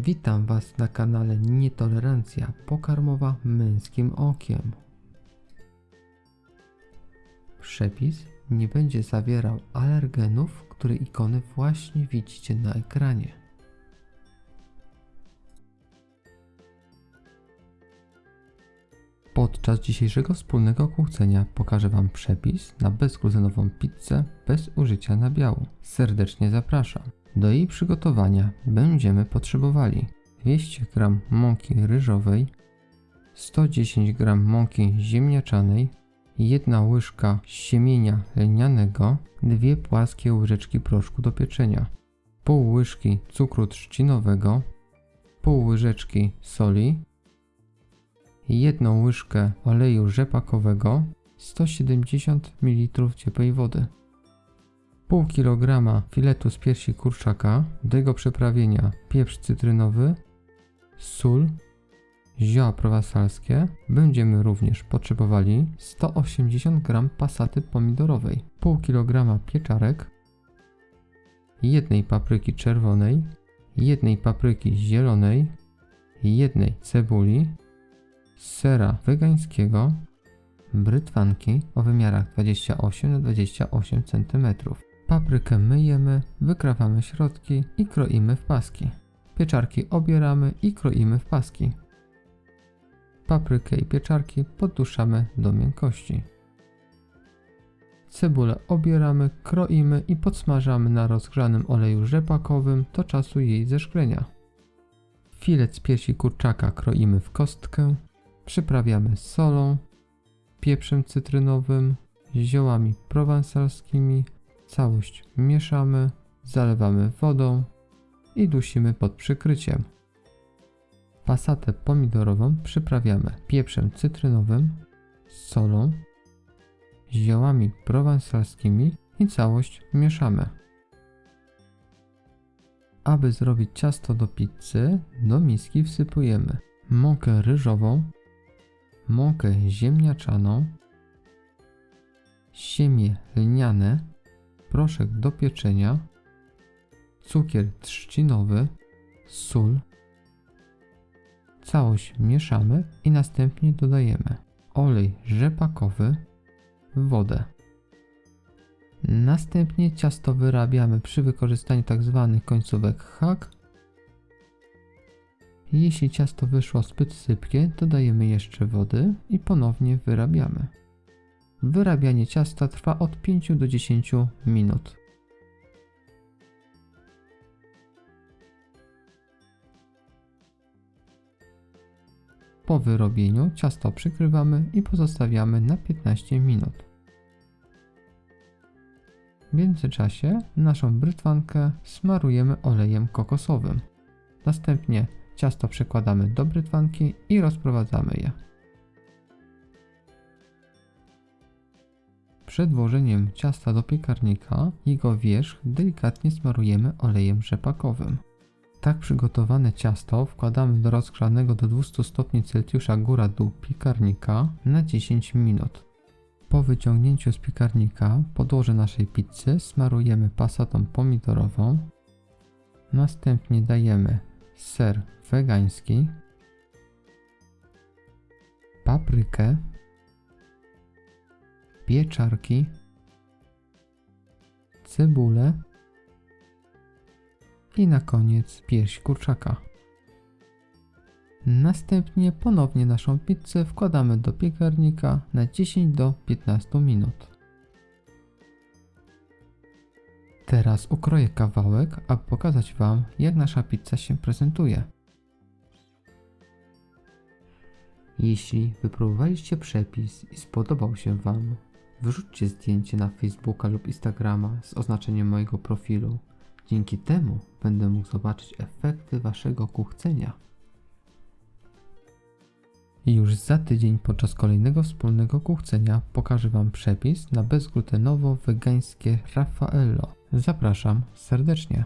Witam Was na kanale Nietolerancja pokarmowa męskim okiem. Przepis nie będzie zawierał alergenów, które ikony właśnie widzicie na ekranie. Podczas dzisiejszego wspólnego kłócenia pokażę Wam przepis na bezglutenową pizzę bez użycia nabiału. Serdecznie zapraszam. Do jej przygotowania będziemy potrzebowali 200 g mąki ryżowej, 110 g mąki ziemniaczanej, 1 łyżka siemienia lnianego, 2 płaskie łyżeczki proszku do pieczenia, pół łyżki cukru trzcinowego, pół łyżeczki soli, 1 łyżkę oleju rzepakowego, 170 ml ciepłej wody pół kilograma filetu z piersi kurczaka, do jego przyprawienia pieprz cytrynowy, sól, zioła prowansalskie. Będziemy również potrzebowali 180 g pasaty pomidorowej, pół kilograma pieczarek, jednej papryki czerwonej, jednej papryki zielonej, jednej cebuli, sera wegańskiego, brytwanki o wymiarach 28 na 28 cm. Paprykę myjemy, wykrawamy środki i kroimy w paski. Pieczarki obieramy i kroimy w paski. Paprykę i pieczarki podduszamy do miękkości. Cebulę obieramy, kroimy i podsmażamy na rozgrzanym oleju rzepakowym do czasu jej zeszklenia. Filet z piersi kurczaka kroimy w kostkę, przyprawiamy solą, pieprzem cytrynowym, ziołami prowansalskimi, Całość mieszamy, zalewamy wodą i dusimy pod przykryciem. Pasatę pomidorową przyprawiamy pieprzem cytrynowym, solą, ziołami prowansalskimi i całość mieszamy. Aby zrobić ciasto do pizzy, do miski wsypujemy mąkę ryżową, mąkę ziemniaczaną, siemię lniane, proszek do pieczenia, cukier trzcinowy, sól. Całość mieszamy i następnie dodajemy olej rzepakowy, wodę. Następnie ciasto wyrabiamy przy wykorzystaniu tzw. Tak końcówek hak. Jeśli ciasto wyszło zbyt sypkie, dodajemy jeszcze wody i ponownie wyrabiamy. Wyrabianie ciasta trwa od 5 do 10 minut. Po wyrobieniu ciasto przykrywamy i pozostawiamy na 15 minut. W międzyczasie naszą brytwankę smarujemy olejem kokosowym. Następnie ciasto przekładamy do brytwanki i rozprowadzamy je. Przed włożeniem ciasta do piekarnika jego wierzch delikatnie smarujemy olejem rzepakowym. Tak przygotowane ciasto wkładamy do rozgrzanego do 200 stopni Celsjusza góra-dół piekarnika na 10 minut. Po wyciągnięciu z piekarnika podłoże naszej pizzy smarujemy pasatą pomidorową. Następnie dajemy ser wegański, paprykę, pieczarki, cebulę i na koniec pierś kurczaka. Następnie ponownie naszą pizzę wkładamy do piekarnika na 10 do 15 minut. Teraz ukroję kawałek, aby pokazać Wam jak nasza pizza się prezentuje. Jeśli wypróbowaliście przepis i spodobał się Wam, Wyrzućcie zdjęcie na Facebooka lub Instagrama z oznaczeniem mojego profilu. Dzięki temu będę mógł zobaczyć efekty Waszego kuchcenia. I już za tydzień podczas kolejnego wspólnego kuchcenia pokażę Wam przepis na bezglutenowo-wegańskie Raffaello. Zapraszam serdecznie.